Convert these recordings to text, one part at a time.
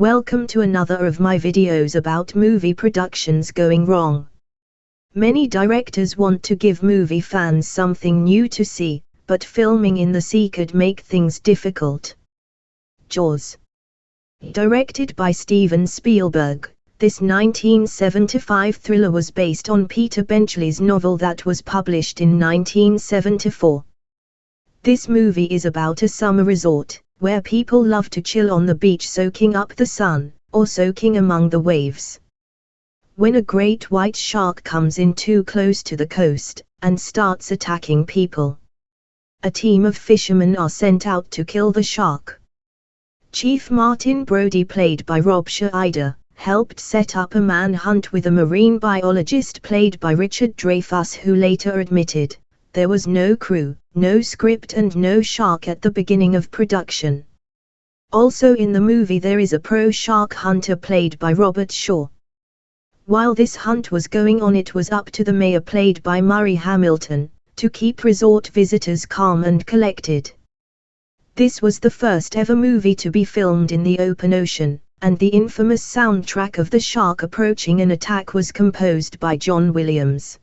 Welcome to another of my videos about movie productions going wrong. Many directors want to give movie fans something new to see, but filming in the sea could make things difficult. Jaws Directed by Steven Spielberg, this 1975 thriller was based on Peter Benchley's novel that was published in 1974. This movie is about a summer resort, where people love to chill on the beach soaking up the sun, or soaking among the waves. When a great white shark comes in too close to the coast, and starts attacking people. A team of fishermen are sent out to kill the shark. Chief Martin Brody played by Roy Scheider, helped set up a manhunt with a marine biologist played by Richard Dreyfuss who later admitted, there was no crew, no script and no shark at the beginning of production. Also in the movie there is a pro shark hunter played by Robert Shaw. While this hunt was going on it was up to the mayor played by Murray Hamilton, to keep resort visitors calm and collected. This was the first ever movie to be filmed in the open ocean, and the infamous soundtrack of the shark approaching an attack was composed by John Williams.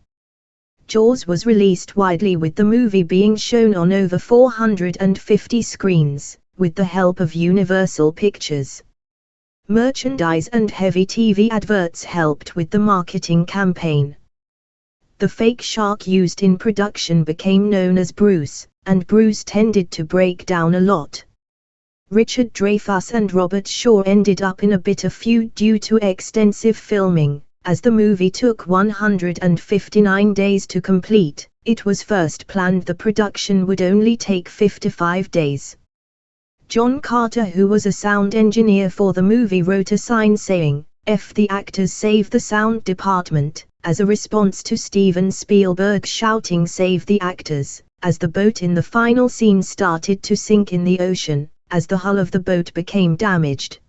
Jaws was released widely with the movie being shown on over 450 screens, with the help of Universal Pictures. Merchandise and heavy TV adverts helped with the marketing campaign. The fake shark used in production became known as Bruce, and Bruce tended to break down a lot. Richard Dreyfuss and Robert Shaw ended up in a bitter feud due to extensive filming. As the movie took 159 days to complete, it was first planned the production would only take 55 days. John Carter who was a sound engineer for the movie wrote a sign saying, F the actors save the sound department, as a response to Steven Spielberg shouting save the actors, as the boat in the final scene started to sink in the ocean, as the hull of the boat became damaged.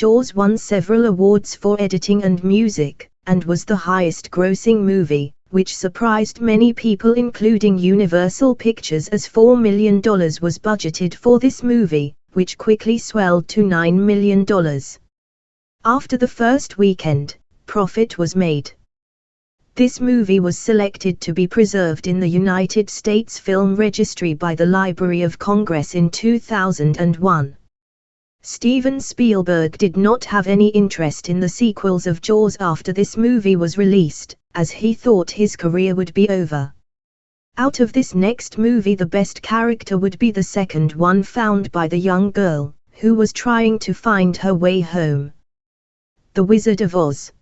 Jaws won several awards for editing and music, and was the highest grossing movie, which surprised many people including Universal Pictures as $4 million was budgeted for this movie, which quickly swelled to $9 million. After the first weekend, profit was made. This movie was selected to be preserved in the United States Film Registry by the Library of Congress in 2001. Steven Spielberg did not have any interest in the sequels of Jaws after this movie was released, as he thought his career would be over. Out of this next movie the best character would be the second one found by the young girl, who was trying to find her way home. The Wizard of Oz.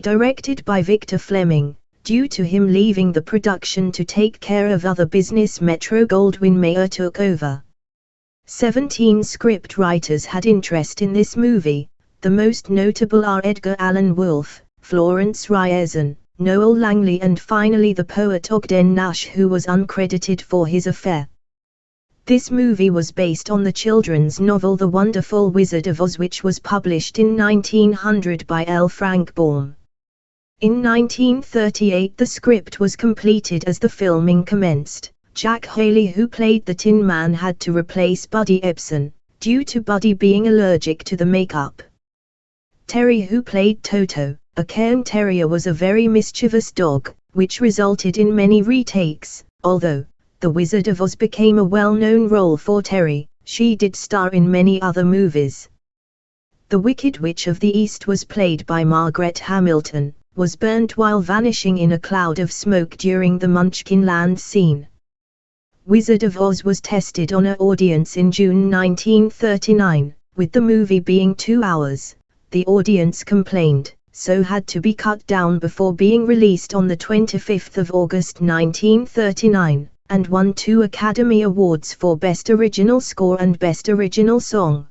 Directed by Victor Fleming, due to him leaving the production to take care of other business Metro Goldwyn Mayer took over. Seventeen script writers had interest in this movie, the most notable are Edgar Allan Wolfe, Florence Ryerson, Noel Langley and finally the poet Ogden Nash who was uncredited for his affair. This movie was based on the children's novel The Wonderful Wizard of Oz which was published in 1900 by L. Frank Baum. In 1938 the script was completed as the filming commenced. Jack Haley who played the Tin Man had to replace Buddy Ebsen, due to Buddy being allergic to the makeup. Terry who played Toto, a Cairn Terrier was a very mischievous dog, which resulted in many retakes, although, The Wizard of Oz became a well-known role for Terry, she did star in many other movies. The Wicked Witch of the East was played by Margaret Hamilton, was burnt while vanishing in a cloud of smoke during the Munchkin Land scene. Wizard of Oz was tested on an audience in June 1939, with the movie being two hours. The audience complained, so had to be cut down before being released on the 25th of August 1939, and won two Academy Awards for Best Original Score and Best Original Song.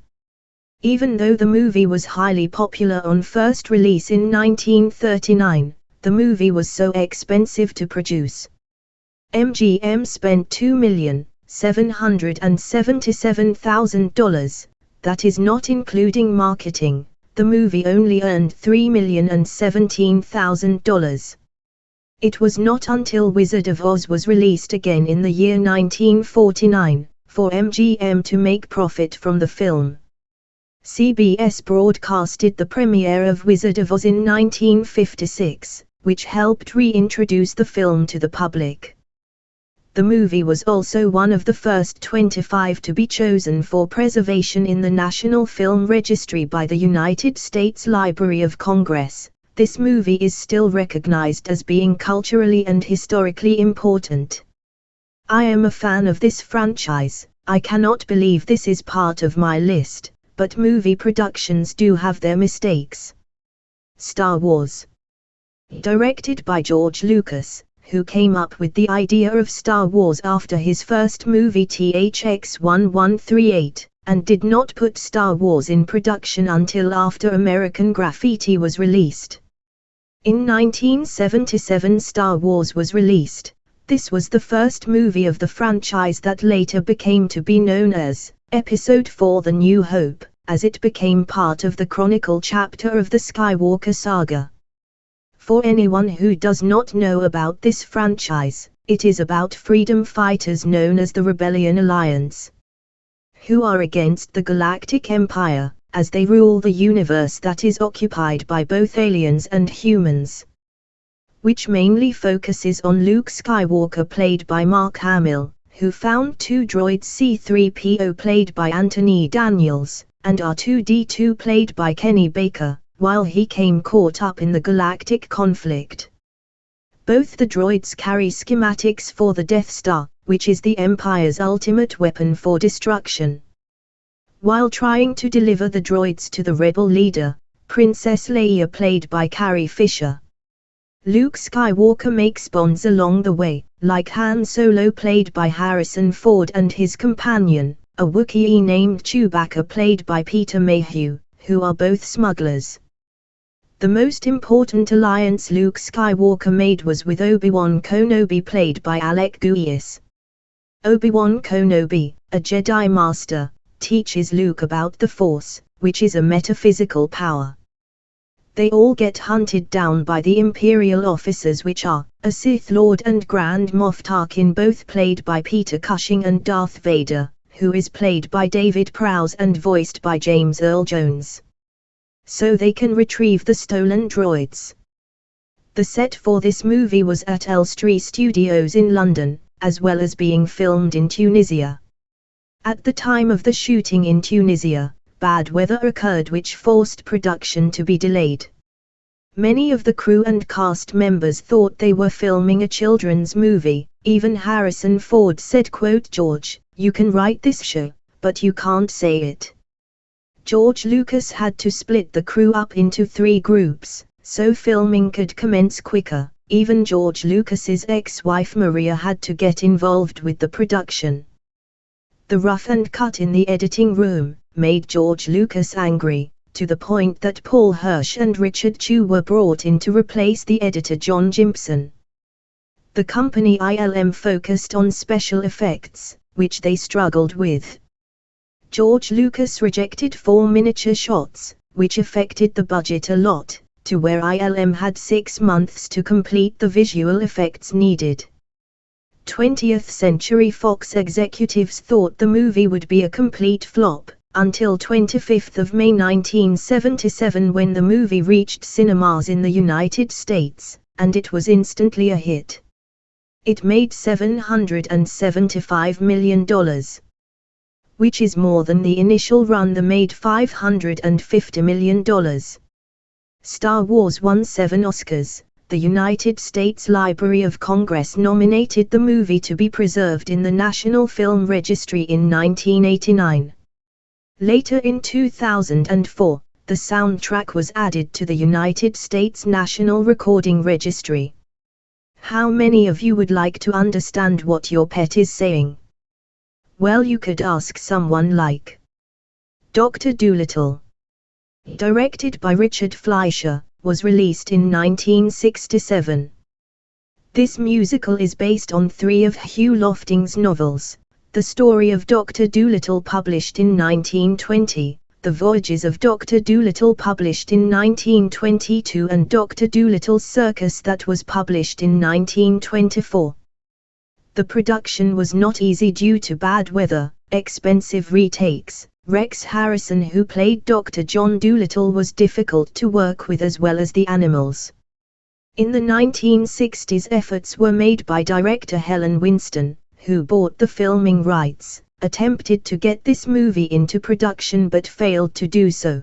Even though the movie was highly popular on first release in 1939, the movie was so expensive to produce MGM spent $2,777,000, that is not including marketing, the movie only earned $3,017,000. It was not until Wizard of Oz was released again in the year 1949, for MGM to make profit from the film. CBS broadcasted the premiere of Wizard of Oz in 1956, which helped reintroduce the film to the public. The movie was also one of the first 25 to be chosen for preservation in the National Film Registry by the United States Library of Congress. This movie is still recognized as being culturally and historically important. I am a fan of this franchise, I cannot believe this is part of my list but movie productions do have their mistakes. Star Wars Directed by George Lucas, who came up with the idea of Star Wars after his first movie THX 1138, and did not put Star Wars in production until after American Graffiti was released. In 1977 Star Wars was released. This was the first movie of the franchise that later became to be known as Episode 4 The New Hope, as it became part of the chronicle chapter of the Skywalker saga. For anyone who does not know about this franchise, it is about freedom fighters known as the Rebellion Alliance, who are against the Galactic Empire, as they rule the universe that is occupied by both aliens and humans. Which mainly focuses on Luke Skywalker played by Mark Hamill, who found two droids C-3PO played by Anthony Daniels, and R2-D2 played by Kenny Baker, while he came caught up in the galactic conflict. Both the droids carry schematics for the Death Star, which is the Empire's ultimate weapon for destruction. While trying to deliver the droids to the rebel leader, Princess Leia played by Carrie Fisher. Luke Skywalker makes bonds along the way, like Han Solo played by Harrison Ford and his companion, a Wookiee named Chewbacca played by Peter Mayhew, who are both smugglers. The most important alliance Luke Skywalker made was with Obi-Wan Kenobi played by Alec Guinness. Obi-Wan Kenobi, a Jedi Master, teaches Luke about the Force, which is a metaphysical power they all get hunted down by the Imperial officers which are, a Sith Lord and Grand Moff Tarkin both played by Peter Cushing and Darth Vader, who is played by David Prowse and voiced by James Earl Jones. So they can retrieve the stolen droids. The set for this movie was at Elstree Studios in London, as well as being filmed in Tunisia. At the time of the shooting in Tunisia, bad weather occurred which forced production to be delayed. Many of the crew and cast members thought they were filming a children's movie, even Harrison Ford said quote George, you can write this show, but you can't say it. George Lucas had to split the crew up into three groups, so filming could commence quicker, even George Lucas's ex-wife Maria had to get involved with the production. The rough and cut in the editing room, made George Lucas angry, to the point that Paul Hirsch and Richard Chew were brought in to replace the editor John Jympson. The company ILM focused on special effects, which they struggled with. George Lucas rejected four miniature shots, which affected the budget a lot, to where ILM had six months to complete the visual effects needed. 20th Century Fox executives thought the movie would be a complete flop, until 25 May 1977 when the movie reached cinemas in the United States, and it was instantly a hit. It made $775 million, which is more than the initial run that made $550 million. Star Wars won seven Oscars. The United States Library of Congress nominated the movie to be preserved in the National Film Registry in 1989. Later in 2004, the soundtrack was added to the United States National Recording Registry. How many of you would like to understand what your pet is saying? Well you could ask someone like Dr. Dolittle. Directed by Richard Fleischer, was released in 1967. This musical is based on three of Hugh Lofting's novels, the Story of Dr. Dolittle published in 1920, The Voyages of Dr. Dolittle published in 1922 and Dr. Dolittle's Circus that was published in 1924. The production was not easy due to bad weather, expensive retakes, Rex Harrison who played Dr. John Dolittle was difficult to work with as well as the animals. In the 1960s efforts were made by director Helen Winston, who bought the filming rights, attempted to get this movie into production but failed to do so.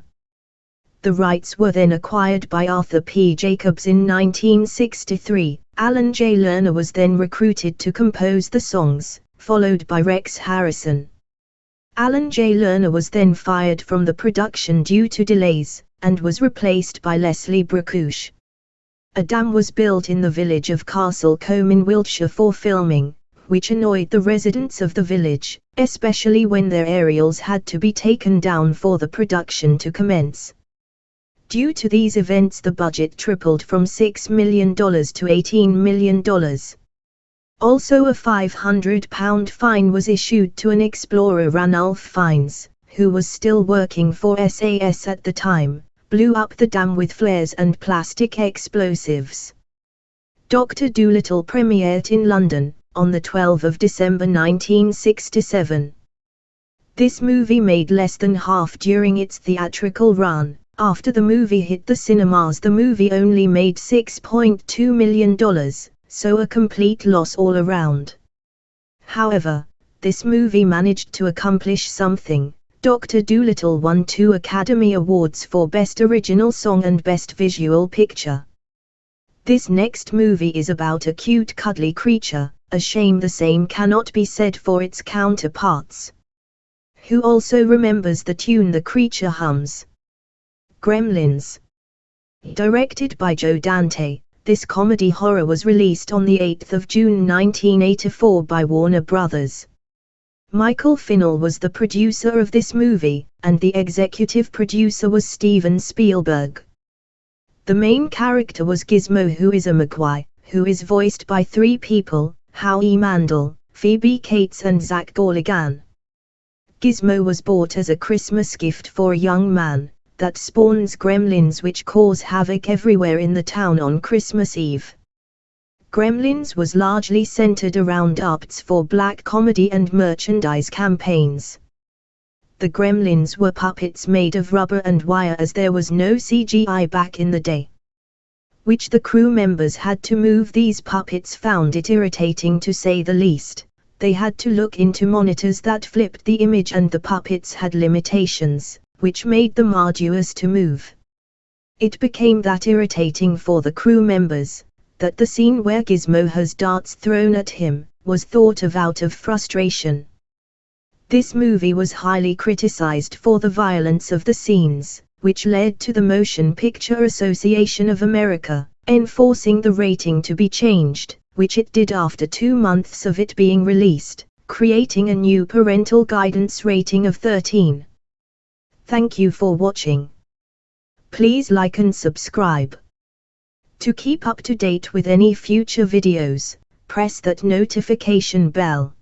The rights were then acquired by Arthur P. Jacobs in 1963. Alan J. Lerner was then recruited to compose the songs, followed by Rex Harrison. Alan J. Lerner was then fired from the production due to delays, and was replaced by Leslie Bricusse. A dam was built in the village of Castle Combe in Wiltshire for filming, which annoyed the residents of the village, especially when their aerials had to be taken down for the production to commence. Due to these events the budget tripled from $6 million to $18 million. Also a £500 fine was issued to an explorer Ranulph Fiennes, who was still working for SAS at the time, blew up the dam with flares and plastic explosives. Dr. Dolittle premiered in London, on the 12th of December 1967. This movie made less than half during its theatrical run. After the movie hit the cinemas the movie only made $6.2 million, so a complete loss all around. However, this movie managed to accomplish something. Dr. Dolittle won two Academy Awards for Best Original Song and Best Visual Picture. This next movie is about a cute cuddly creature, a shame the same cannot be said for its counterparts. Who also remembers the tune the creature hums? Gremlins. Directed by Joe Dante, this comedy horror was released on 8 June 1984 by Warner Brothers. Michael Finnell was the producer of this movie, and the executive producer was Steven Spielberg. The main character was Gizmo who is a Mogwai, who is voiced by three people, Howie Mandel, Phoebe Cates and Zach Galligan. Gizmo was bought as a Christmas gift for a young man, that spawns gremlins which cause havoc everywhere in the town on Christmas Eve. Gremlins was largely centered around arts for black comedy and merchandise campaigns. The gremlins were puppets made of rubber and wire as there was no CGI back in the day. Which the crew members had to move these puppets found it irritating to say the least. They had to look into monitors that flipped the image and the puppets had limitations which made them arduous to move. It became that irritating for the crew members, that the scene where Gizmo has darts thrown at him, was thought of out of frustration. This movie was highly criticized for the violence of the scenes, which led to the Motion Picture Association of America, enforcing the rating to be changed, which it did after two months of it being released, creating a new parental guidance rating of 13. Thank you for watching. Please like and subscribe. To keep up to date with any future videos, press that notification bell.